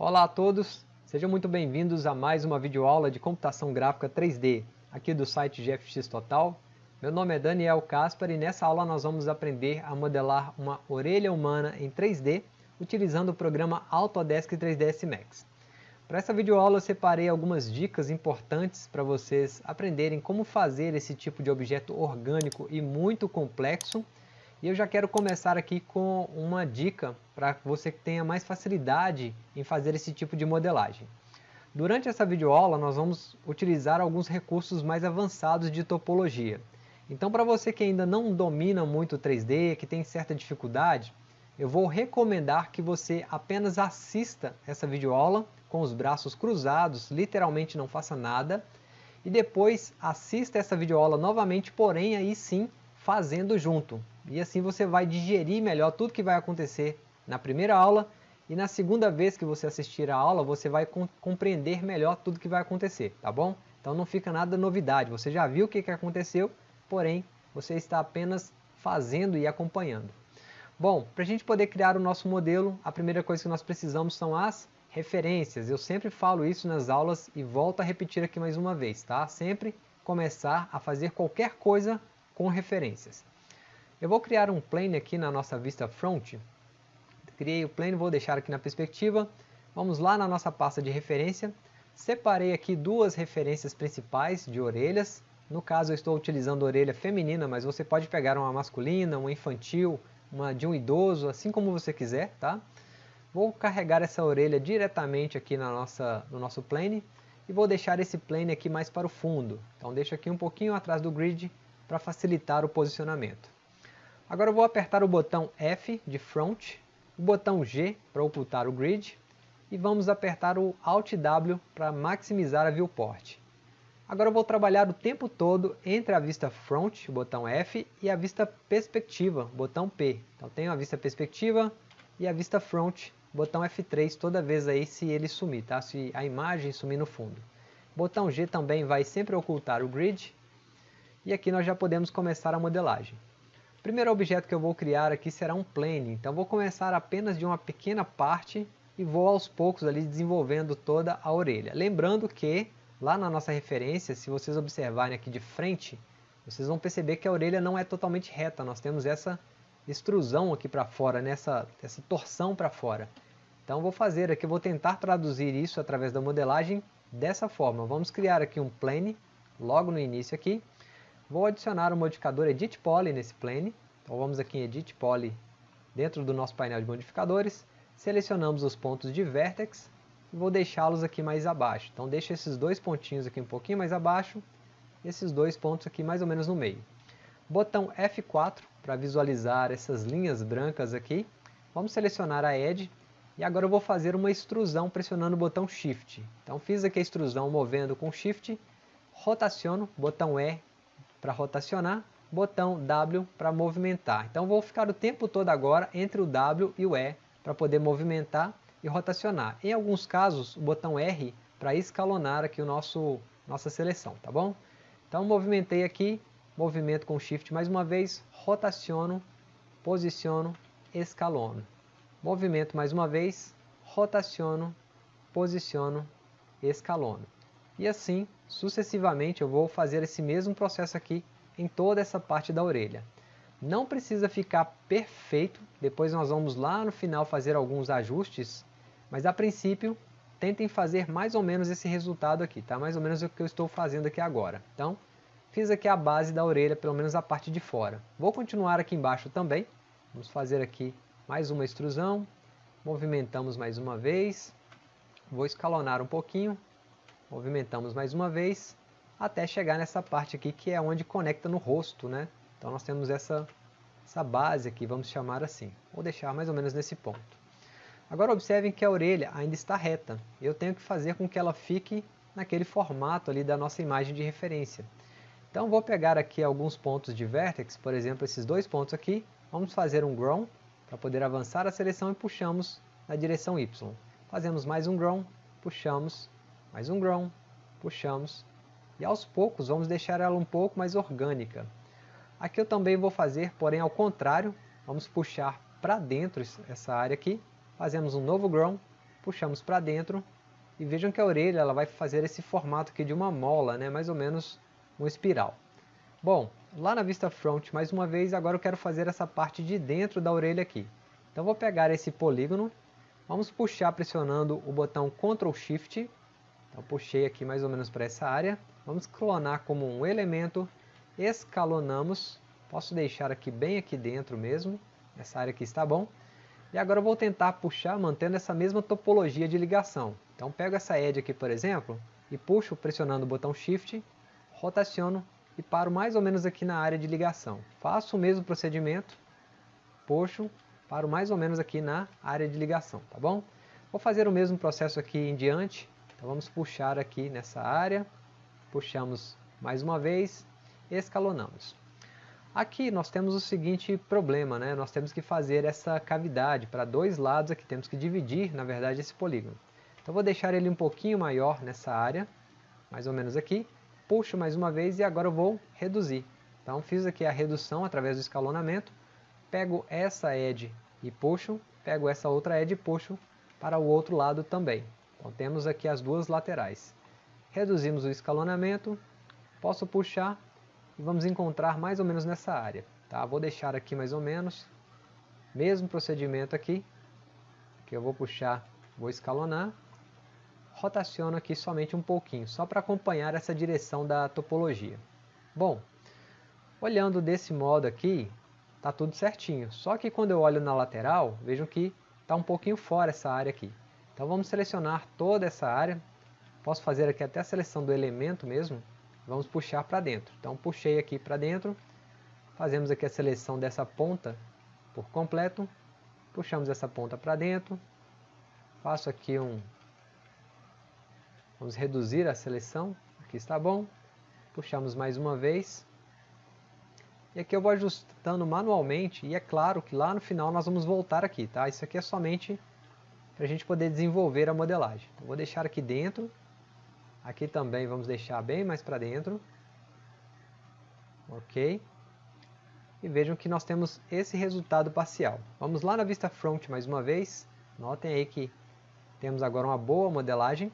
Olá a todos, sejam muito bem-vindos a mais uma videoaula de computação gráfica 3D, aqui do site GFX Total. Meu nome é Daniel Caspar e nessa aula nós vamos aprender a modelar uma orelha humana em 3D utilizando o programa Autodesk 3ds Max. Para essa videoaula eu separei algumas dicas importantes para vocês aprenderem como fazer esse tipo de objeto orgânico e muito complexo e eu já quero começar aqui com uma dica para você que tenha mais facilidade em fazer esse tipo de modelagem. Durante essa videoaula nós vamos utilizar alguns recursos mais avançados de topologia. Então para você que ainda não domina muito 3D, que tem certa dificuldade, eu vou recomendar que você apenas assista essa videoaula com os braços cruzados, literalmente não faça nada, e depois assista essa videoaula novamente, porém aí sim fazendo junto. E assim você vai digerir melhor tudo que vai acontecer na primeira aula e na segunda vez que você assistir a aula você vai compreender melhor tudo que vai acontecer, tá bom? Então não fica nada novidade, você já viu o que, que aconteceu, porém você está apenas fazendo e acompanhando. Bom, para a gente poder criar o nosso modelo, a primeira coisa que nós precisamos são as referências. Eu sempre falo isso nas aulas e volto a repetir aqui mais uma vez, tá? Sempre começar a fazer qualquer coisa com referências. Eu vou criar um plane aqui na nossa vista front. Criei o plane, vou deixar aqui na perspectiva. Vamos lá na nossa pasta de referência. Separei aqui duas referências principais de orelhas. No caso eu estou utilizando orelha feminina, mas você pode pegar uma masculina, uma infantil, uma de um idoso, assim como você quiser, tá? Vou carregar essa orelha diretamente aqui na nossa, no nosso plane e vou deixar esse plane aqui mais para o fundo. Então deixo aqui um pouquinho atrás do grid para facilitar o posicionamento. Agora eu vou apertar o botão F de Front, o botão G para ocultar o grid e vamos apertar o Alt W para maximizar a viewport. Agora eu vou trabalhar o tempo todo entre a vista Front, botão F, e a vista Perspectiva, botão P. Então tenho a vista Perspectiva e a vista Front, botão F3 toda vez aí se ele sumir, tá? se a imagem sumir no fundo. Botão G também vai sempre ocultar o grid e aqui nós já podemos começar a modelagem. O primeiro objeto que eu vou criar aqui será um plane, então vou começar apenas de uma pequena parte e vou aos poucos ali desenvolvendo toda a orelha. Lembrando que lá na nossa referência, se vocês observarem aqui de frente, vocês vão perceber que a orelha não é totalmente reta, nós temos essa extrusão aqui para fora, nessa essa torção para fora. Então vou fazer aqui, vou tentar traduzir isso através da modelagem dessa forma. Vamos criar aqui um plane, logo no início aqui, Vou adicionar o modificador Edit Poly nesse plane. Então vamos aqui em Edit Poly dentro do nosso painel de modificadores. Selecionamos os pontos de Vertex e vou deixá-los aqui mais abaixo. Então deixo esses dois pontinhos aqui um pouquinho mais abaixo, esses dois pontos aqui mais ou menos no meio. Botão F4 para visualizar essas linhas brancas aqui. Vamos selecionar a Edge e agora eu vou fazer uma extrusão pressionando o botão Shift. Então fiz aqui a extrusão movendo com Shift, rotaciono, botão E para rotacionar, botão W para movimentar. Então vou ficar o tempo todo agora entre o W e o E para poder movimentar e rotacionar. Em alguns casos, o botão R para escalonar aqui o nosso nossa seleção, tá bom? Então movimentei aqui, movimento com Shift mais uma vez, rotaciono, posiciono, escalono. Movimento mais uma vez, rotaciono, posiciono, escalono. E assim, sucessivamente, eu vou fazer esse mesmo processo aqui em toda essa parte da orelha. Não precisa ficar perfeito, depois nós vamos lá no final fazer alguns ajustes, mas a princípio tentem fazer mais ou menos esse resultado aqui, tá? Mais ou menos o que eu estou fazendo aqui agora. Então, fiz aqui a base da orelha, pelo menos a parte de fora. Vou continuar aqui embaixo também, vamos fazer aqui mais uma extrusão, movimentamos mais uma vez, vou escalonar um pouquinho, Movimentamos mais uma vez até chegar nessa parte aqui que é onde conecta no rosto, né? Então nós temos essa, essa base aqui, vamos chamar assim. Vou deixar mais ou menos nesse ponto. Agora observem que a orelha ainda está reta. Eu tenho que fazer com que ela fique naquele formato ali da nossa imagem de referência. Então vou pegar aqui alguns pontos de vertex, por exemplo esses dois pontos aqui. Vamos fazer um grown para poder avançar a seleção e puxamos na direção Y. Fazemos mais um grown, puxamos mais um grown, puxamos, e aos poucos vamos deixar ela um pouco mais orgânica. Aqui eu também vou fazer, porém ao contrário, vamos puxar para dentro essa área aqui, fazemos um novo grown, puxamos para dentro e vejam que a orelha ela vai fazer esse formato aqui de uma mola, né? mais ou menos uma espiral. Bom, lá na vista front, mais uma vez, agora eu quero fazer essa parte de dentro da orelha aqui. Então vou pegar esse polígono, vamos puxar pressionando o botão Ctrl Shift, então puxei aqui mais ou menos para essa área, vamos clonar como um elemento, escalonamos, posso deixar aqui bem aqui dentro mesmo, essa área aqui está bom, e agora eu vou tentar puxar mantendo essa mesma topologia de ligação. Então pego essa edge aqui, por exemplo, e puxo pressionando o botão Shift, rotaciono e paro mais ou menos aqui na área de ligação. Faço o mesmo procedimento, puxo, paro mais ou menos aqui na área de ligação, tá bom? Vou fazer o mesmo processo aqui em diante, então vamos puxar aqui nessa área, puxamos mais uma vez, escalonamos. Aqui nós temos o seguinte problema, né? nós temos que fazer essa cavidade para dois lados aqui, temos que dividir na verdade esse polígono. Então vou deixar ele um pouquinho maior nessa área, mais ou menos aqui. Puxo mais uma vez e agora eu vou reduzir. Então fiz aqui a redução através do escalonamento. Pego essa edge e puxo. Pego essa outra edge e puxo para o outro lado também. Então temos aqui as duas laterais. Reduzimos o escalonamento. Posso puxar e vamos encontrar mais ou menos nessa área. Tá? Vou deixar aqui mais ou menos. Mesmo procedimento aqui. Que eu vou puxar, vou escalonar rotaciono aqui somente um pouquinho, só para acompanhar essa direção da topologia. Bom, olhando desse modo aqui, está tudo certinho. Só que quando eu olho na lateral, vejam que está um pouquinho fora essa área aqui. Então vamos selecionar toda essa área. Posso fazer aqui até a seleção do elemento mesmo. Vamos puxar para dentro. Então puxei aqui para dentro. Fazemos aqui a seleção dessa ponta por completo. Puxamos essa ponta para dentro. Faço aqui um Vamos reduzir a seleção, aqui está bom. Puxamos mais uma vez. E aqui eu vou ajustando manualmente, e é claro que lá no final nós vamos voltar aqui, tá? Isso aqui é somente para a gente poder desenvolver a modelagem. Então, vou deixar aqui dentro, aqui também vamos deixar bem mais para dentro. Ok. E vejam que nós temos esse resultado parcial. Vamos lá na vista front mais uma vez. Notem aí que temos agora uma boa modelagem.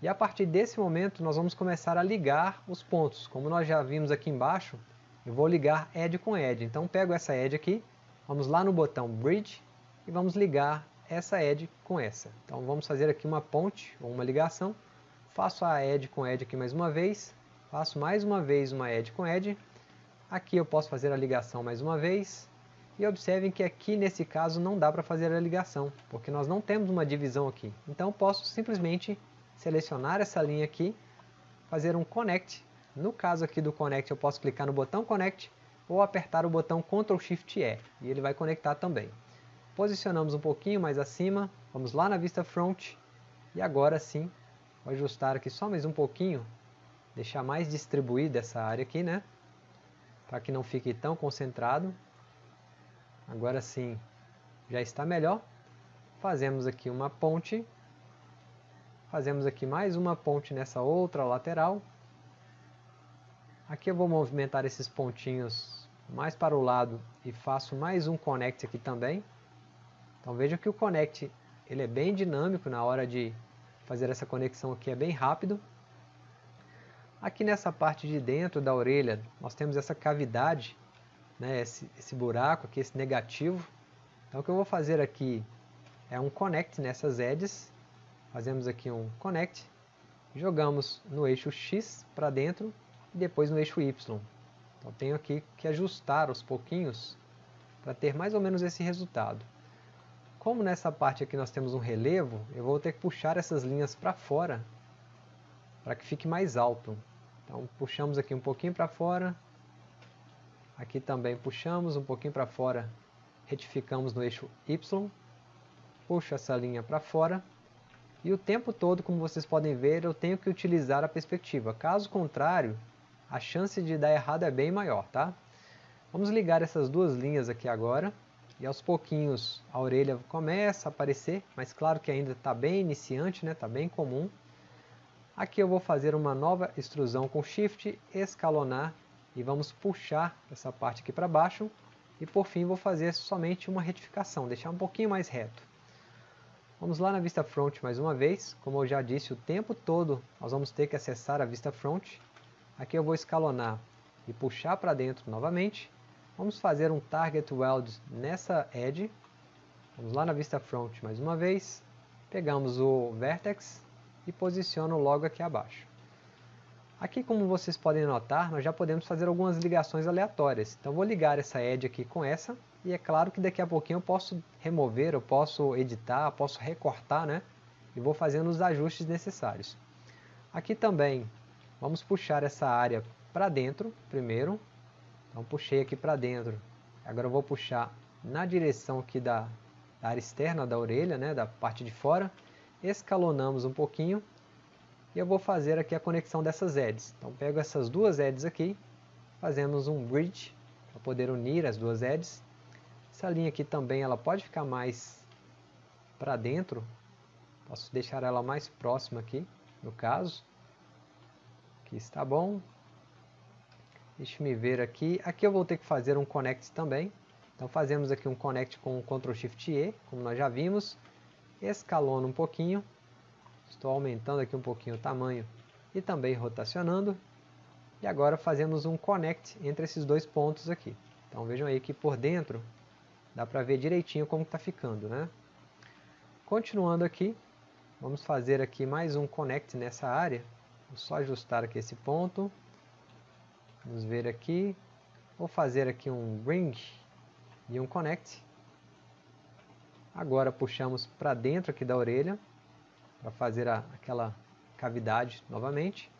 E a partir desse momento nós vamos começar a ligar os pontos. Como nós já vimos aqui embaixo, eu vou ligar Edge com Edge. Então pego essa Edge aqui, vamos lá no botão Bridge e vamos ligar essa Edge com essa. Então vamos fazer aqui uma ponte ou uma ligação. Faço a Edge com Edge aqui mais uma vez. Faço mais uma vez uma Edge com Edge. Aqui eu posso fazer a ligação mais uma vez. E observem que aqui nesse caso não dá para fazer a ligação, porque nós não temos uma divisão aqui. Então posso simplesmente selecionar essa linha aqui, fazer um Connect. No caso aqui do Connect eu posso clicar no botão Connect ou apertar o botão Ctrl Shift E e ele vai conectar também. Posicionamos um pouquinho mais acima, vamos lá na vista front e agora sim, vou ajustar aqui só mais um pouquinho, deixar mais distribuída essa área aqui, né? Para que não fique tão concentrado. Agora sim, já está melhor. Fazemos aqui uma ponte Fazemos aqui mais uma ponte nessa outra lateral. Aqui eu vou movimentar esses pontinhos mais para o lado e faço mais um connect aqui também. Então vejam que o connect ele é bem dinâmico na hora de fazer essa conexão aqui, é bem rápido. Aqui nessa parte de dentro da orelha nós temos essa cavidade, né, esse, esse buraco aqui, esse negativo. Então o que eu vou fazer aqui é um connect nessas edges Fazemos aqui um connect, jogamos no eixo X para dentro e depois no eixo Y. Então tenho aqui que ajustar aos pouquinhos para ter mais ou menos esse resultado. Como nessa parte aqui nós temos um relevo, eu vou ter que puxar essas linhas para fora para que fique mais alto. Então puxamos aqui um pouquinho para fora, aqui também puxamos um pouquinho para fora, retificamos no eixo Y, puxo essa linha para fora e o tempo todo, como vocês podem ver, eu tenho que utilizar a perspectiva. Caso contrário, a chance de dar errado é bem maior, tá? Vamos ligar essas duas linhas aqui agora. E aos pouquinhos a orelha começa a aparecer, mas claro que ainda está bem iniciante, né? Está bem comum. Aqui eu vou fazer uma nova extrusão com Shift, escalonar e vamos puxar essa parte aqui para baixo. E por fim vou fazer somente uma retificação, deixar um pouquinho mais reto. Vamos lá na vista front mais uma vez, como eu já disse, o tempo todo nós vamos ter que acessar a vista front. Aqui eu vou escalonar e puxar para dentro novamente. Vamos fazer um target weld nessa edge. Vamos lá na vista front mais uma vez. Pegamos o vertex e posiciono logo aqui abaixo. Aqui, como vocês podem notar, nós já podemos fazer algumas ligações aleatórias. Então, vou ligar essa edge aqui com essa e é claro que daqui a pouquinho eu posso remover, eu posso editar, posso recortar, né? E vou fazendo os ajustes necessários. Aqui também, vamos puxar essa área para dentro primeiro. Então puxei aqui para dentro. Agora vou puxar na direção aqui da, da área externa da orelha, né? Da parte de fora. Escalonamos um pouquinho. E eu vou fazer aqui a conexão dessas edges. Então pego essas duas edges aqui, fazemos um bridge para poder unir as duas edges. Essa linha aqui também ela pode ficar mais para dentro. Posso deixar ela mais próxima aqui, no caso. Aqui está bom. Deixa me ver aqui. Aqui eu vou ter que fazer um connect também. Então fazemos aqui um connect com Ctrl Shift E, como nós já vimos. Escalono um pouquinho. Estou aumentando aqui um pouquinho o tamanho e também rotacionando. E agora fazemos um connect entre esses dois pontos aqui. Então vejam aí que por dentro Dá para ver direitinho como está ficando, né? Continuando aqui, vamos fazer aqui mais um connect nessa área. Vou só ajustar aqui esse ponto. Vamos ver aqui. Vou fazer aqui um bring e um connect. Agora puxamos para dentro aqui da orelha para fazer a, aquela cavidade novamente.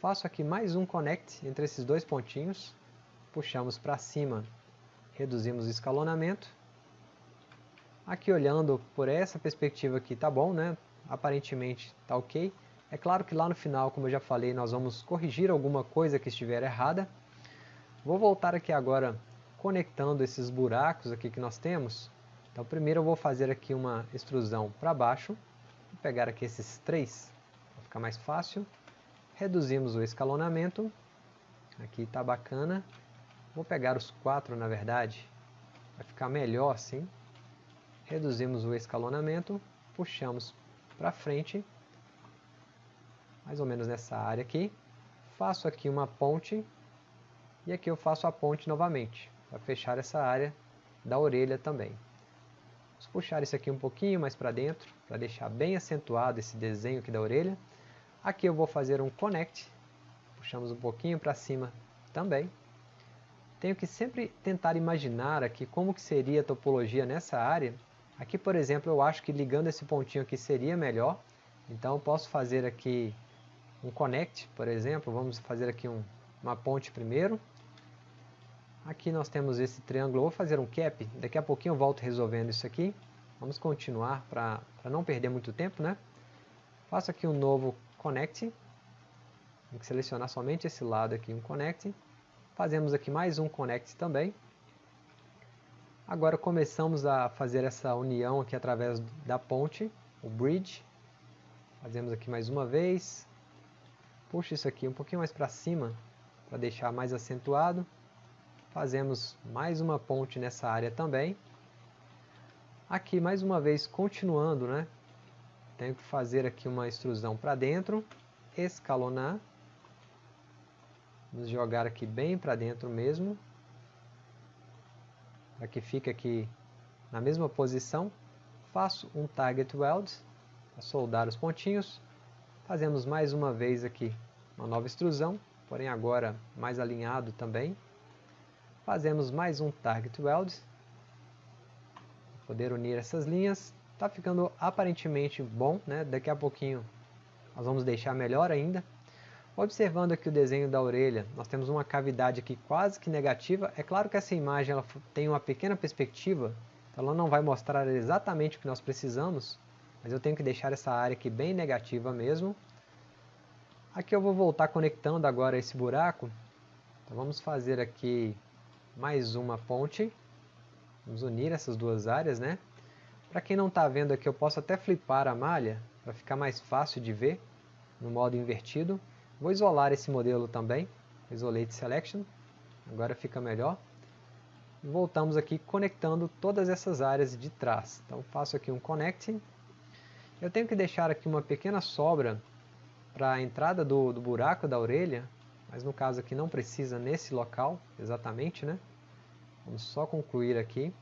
Faço aqui mais um connect entre esses dois pontinhos. Puxamos para cima reduzimos o escalonamento. Aqui olhando por essa perspectiva aqui tá bom, né? Aparentemente tá ok. É claro que lá no final, como eu já falei, nós vamos corrigir alguma coisa que estiver errada. Vou voltar aqui agora conectando esses buracos aqui que nós temos. Então primeiro eu vou fazer aqui uma extrusão para baixo. Vou pegar aqui esses três, para ficar mais fácil. Reduzimos o escalonamento. Aqui está bacana. Vou pegar os quatro, na verdade, vai ficar melhor assim. Reduzimos o escalonamento, puxamos para frente, mais ou menos nessa área aqui. Faço aqui uma ponte e aqui eu faço a ponte novamente, para fechar essa área da orelha também. Vamos puxar isso aqui um pouquinho mais para dentro, para deixar bem acentuado esse desenho aqui da orelha. Aqui eu vou fazer um connect, puxamos um pouquinho para cima também tenho que sempre tentar imaginar aqui como que seria a topologia nessa área. Aqui, por exemplo, eu acho que ligando esse pontinho aqui seria melhor. Então, eu posso fazer aqui um connect, por exemplo. Vamos fazer aqui um, uma ponte primeiro. Aqui nós temos esse triângulo. vou fazer um cap. Daqui a pouquinho eu volto resolvendo isso aqui. Vamos continuar para não perder muito tempo, né? Faço aqui um novo connect. Tem que selecionar somente esse lado aqui, um connect. Fazemos aqui mais um connect também. Agora começamos a fazer essa união aqui através da ponte, o bridge. Fazemos aqui mais uma vez. Puxa isso aqui um pouquinho mais para cima, para deixar mais acentuado. Fazemos mais uma ponte nessa área também. Aqui mais uma vez continuando, né? Tenho que fazer aqui uma extrusão para dentro, escalonar Vamos jogar aqui bem para dentro mesmo. Para que fique aqui na mesma posição. Faço um target weld para soldar os pontinhos. Fazemos mais uma vez aqui uma nova extrusão, porém agora mais alinhado também. Fazemos mais um target weld. Poder unir essas linhas. Está ficando aparentemente bom, né? Daqui a pouquinho nós vamos deixar melhor ainda. Observando aqui o desenho da orelha, nós temos uma cavidade aqui quase que negativa. É claro que essa imagem ela tem uma pequena perspectiva, então ela não vai mostrar exatamente o que nós precisamos, mas eu tenho que deixar essa área aqui bem negativa mesmo. Aqui eu vou voltar conectando agora esse buraco. Então vamos fazer aqui mais uma ponte. Vamos unir essas duas áreas, né? Para quem não está vendo aqui, eu posso até flipar a malha, para ficar mais fácil de ver, no modo invertido. Vou isolar esse modelo também, Isolate Selection, agora fica melhor. Voltamos aqui conectando todas essas áreas de trás. Então faço aqui um Connect, Eu tenho que deixar aqui uma pequena sobra para a entrada do, do buraco da orelha, mas no caso aqui não precisa nesse local exatamente, né? Vamos só concluir aqui.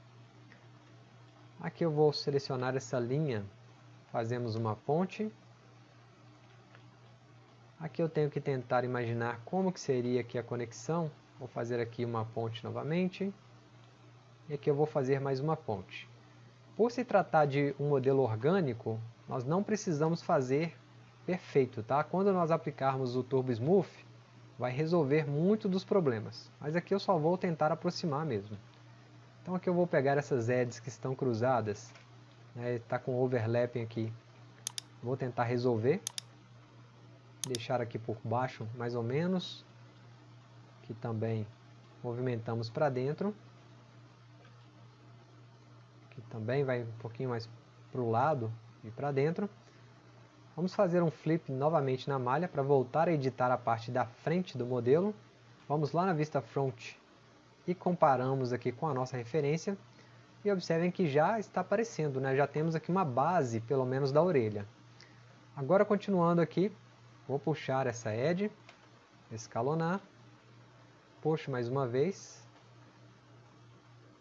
Aqui eu vou selecionar essa linha, fazemos uma ponte. Aqui eu tenho que tentar imaginar como que seria aqui a conexão. Vou fazer aqui uma ponte novamente. E aqui eu vou fazer mais uma ponte. Por se tratar de um modelo orgânico, nós não precisamos fazer perfeito, tá? Quando nós aplicarmos o Turbo Smooth, vai resolver muito dos problemas. Mas aqui eu só vou tentar aproximar mesmo. Então aqui eu vou pegar essas edges que estão cruzadas, está né, tá com overlapping aqui. Vou tentar resolver. Deixar aqui por baixo mais ou menos. Que também movimentamos para dentro. Aqui também vai um pouquinho mais para o lado e para dentro. Vamos fazer um flip novamente na malha para voltar a editar a parte da frente do modelo. Vamos lá na vista front e comparamos aqui com a nossa referência. E observem que já está aparecendo, né? já temos aqui uma base, pelo menos da orelha. Agora continuando aqui, vou puxar essa edge, escalonar, puxo mais uma vez,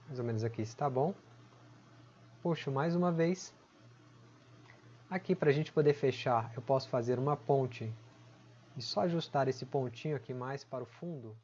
mais ou menos aqui está bom, puxo mais uma vez, Aqui para a gente poder fechar, eu posso fazer uma ponte e só ajustar esse pontinho aqui mais para o fundo.